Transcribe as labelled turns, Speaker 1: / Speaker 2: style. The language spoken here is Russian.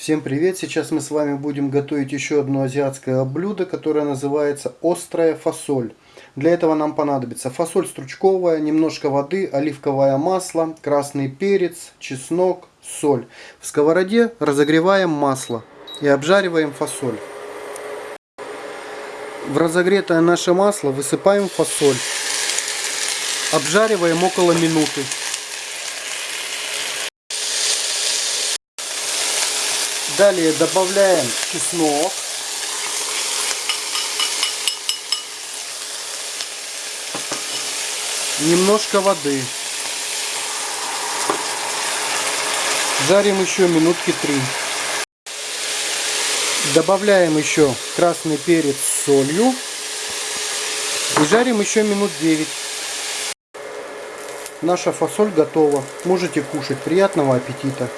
Speaker 1: Всем привет! Сейчас мы с вами будем готовить еще одно азиатское блюдо, которое называется острая фасоль. Для этого нам понадобится фасоль стручковая, немножко воды, оливковое масло, красный перец, чеснок, соль. В сковороде разогреваем масло и обжариваем фасоль. В разогретое наше масло высыпаем фасоль. Обжариваем около минуты. Далее добавляем чеснок. Немножко воды. Жарим еще минутки три. Добавляем еще красный перец с солью. И жарим еще минут 9. Наша фасоль готова. Можете кушать. Приятного аппетита!